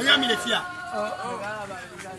Oya mi le fi a.